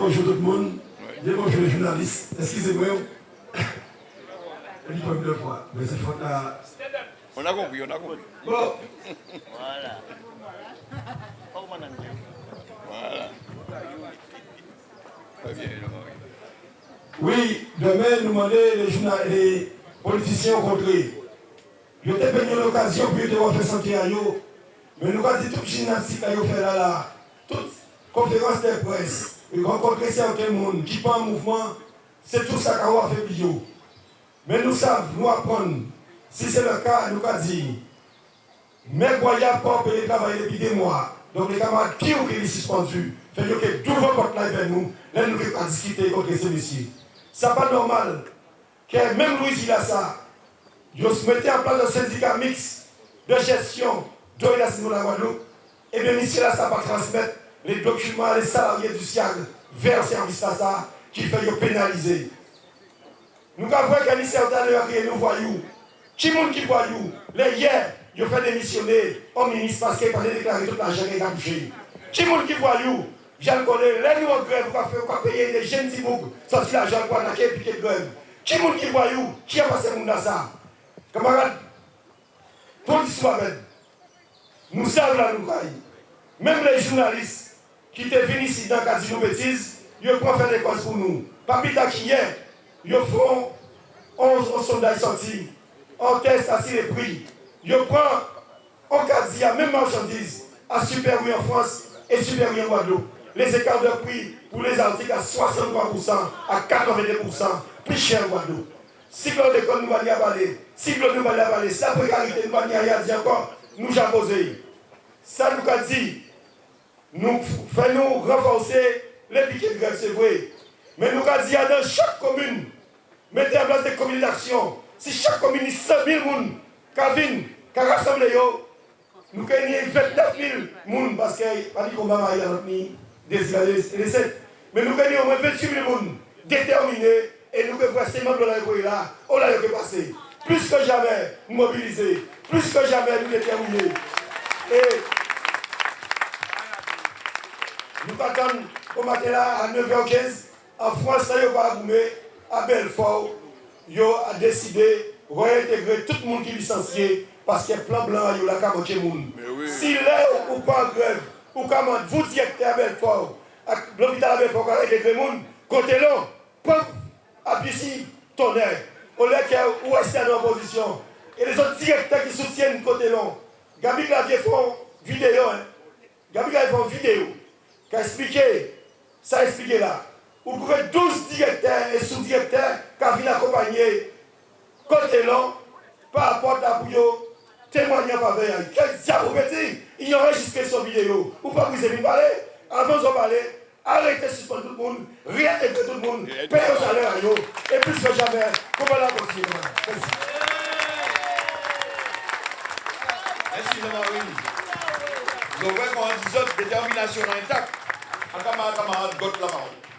bonjour tout le monde. Dis bonjour les journalistes. Excusez-moi. Je dis pas deux fois. Mais c'est faute à. On a compris, on a compris. Bon. Voilà. Voilà. Très bien. Oui, demain, nous demandons les, journal- les politiciens rencontrés. Je t'ai béni l'occasion pour te faire sentir à eux. Mais nous avons dit toute gymnastique à eux faire là, là. Toute conférence de presse. Rencontrer certains monde qui pas en mouvement. C'est tout ça qu'on faire pour eux. Mais nous savons, nous apprendre. Si c'est le cas, nous avons dit. Mais voyons pas payer travail depuis des mois. Donc les camarades qui ont été suspendus, fait que tout vos portes là vers nous, là nous devons discuter contre ces messieurs. Ce n'est pas normal que même Louis il a ça. Ils se mettait en place un syndicat mixte de gestion de la de la Guadeloupe. Et bien ici là, ça va transmettre les documents, les salariés du SIAG vers le service ça qui fait pénaliser. Nous avons vu qu'un certain et nous voyons. Qui monde qui voyou Les hier, ils ont fait démissionner au ministre parce qu'il fallait déclarer toute l'argent qu'il a touché. Qui monde qui voyou Je le connais, les nous en grève, on va payer des jeunes Tibouk, sortir l'argent pour attaquer et piquer de grève. Qui monde qui Qui a passé monde dans ça Camarades, pour l'histoire même, nous savons la nouvelle. Même les journalistes qui étaient venus ici dans cas de bêtises, ils prennent faire des causes pour nous. Papi qui hier, ils font 11 sondages sortis, on teste assis les prix. Ils prennent en cas de même marchandise, à supérieur en France et supérieur en Guadeloupe. Les écarts de prix pour les articles à 63%, à 82%, plus cher en Guadeloupe. Cyclone d'école nous va y avaler, cyclone nous va y avaler, la précarité nous va avaler encore, nous j'ai posé. Ça nous a dit, nous faisons renforcer les piquets de grève, c'est vrai. Mais nous avons dit dans chaque commune, mettez en place des communes d'action. Si chaque commune est 100 000 personnes qui viennent, qui rassemblent, nous avons 29 000 personnes parce a pas combat dans notre pays, des Mais nous avons au moins 28 000 personnes déterminés et nous voir ces membres de la là, on l'a passé. Plus que jamais mobilisés, plus que jamais nous déterminés. Et nous attendons au matin là à 9h15, en France, là, il va à Belfort, il a décidé de réintégrer tout le monde qui est licencié parce que plan blanc, il a qu'à le monde. Si là, ou pas en grève, ou comment vous directeur à Belfort, l'hôpital à Belfort, qui a intégré le monde, côté là, pouf, appuyez tonnerre. Au lieu vous restez en opposition. Et les autres directeurs qui soutiennent côté long. Gabi Clavier font vidéo. Hein. Gabi Clavier font vidéo. Qui a expliqué, ça a expliqué là. Vous pouvez 12 directeurs et sous-directeurs qui viennent accompagner côté long par rapport à pour témoigner en faveur. Quel diable vous Il y enregistré sur vidéo. Ou pas vous avez parler Avant de parler, arrêtez de suspendre tout le monde, réintégrer tout le monde, payer au salaire à eux. Et plus que jamais, comment la continuer Merci. Merci Jean-Marie. Nous avons une détermination intacte. À camarade, camarade, la parole.